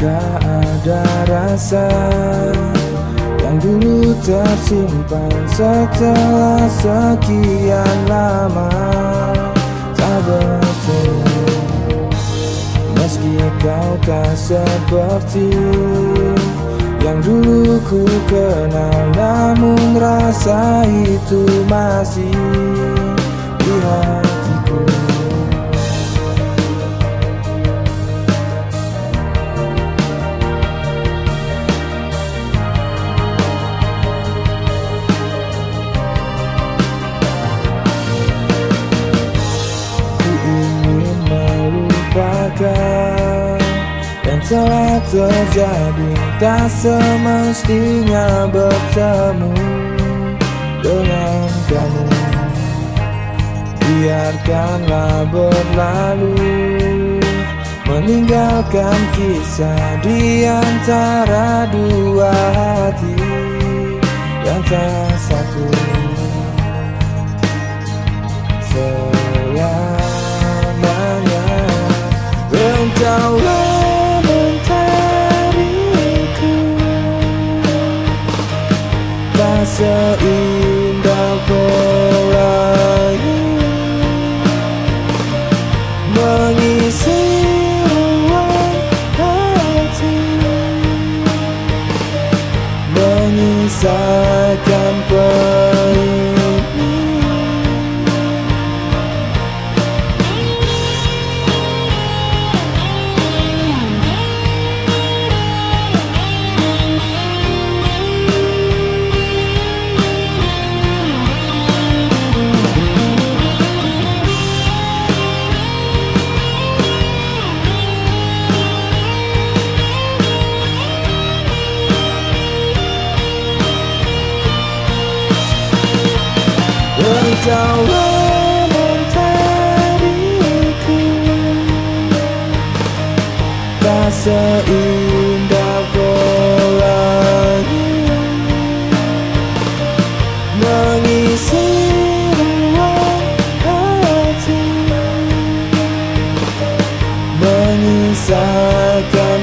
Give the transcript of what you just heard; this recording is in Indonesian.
Jika ada rasa yang dulu tersimpan setelah sekian lama. Tak bertemu. Meski kau tak seperti yang dulu ku kenal Namun rasa itu masih telah terjadi Tak semestinya bertemu Dengan kamu. Biarkanlah berlalu Meninggalkan kisah di antara dua hati Yang tak satu. Selamanya seindah pelangi Mengisi ruang hati Menyisakan pahitnya Engkaulah mentariku Tak seindah pelangi Mengisi ruang hati Menyisakan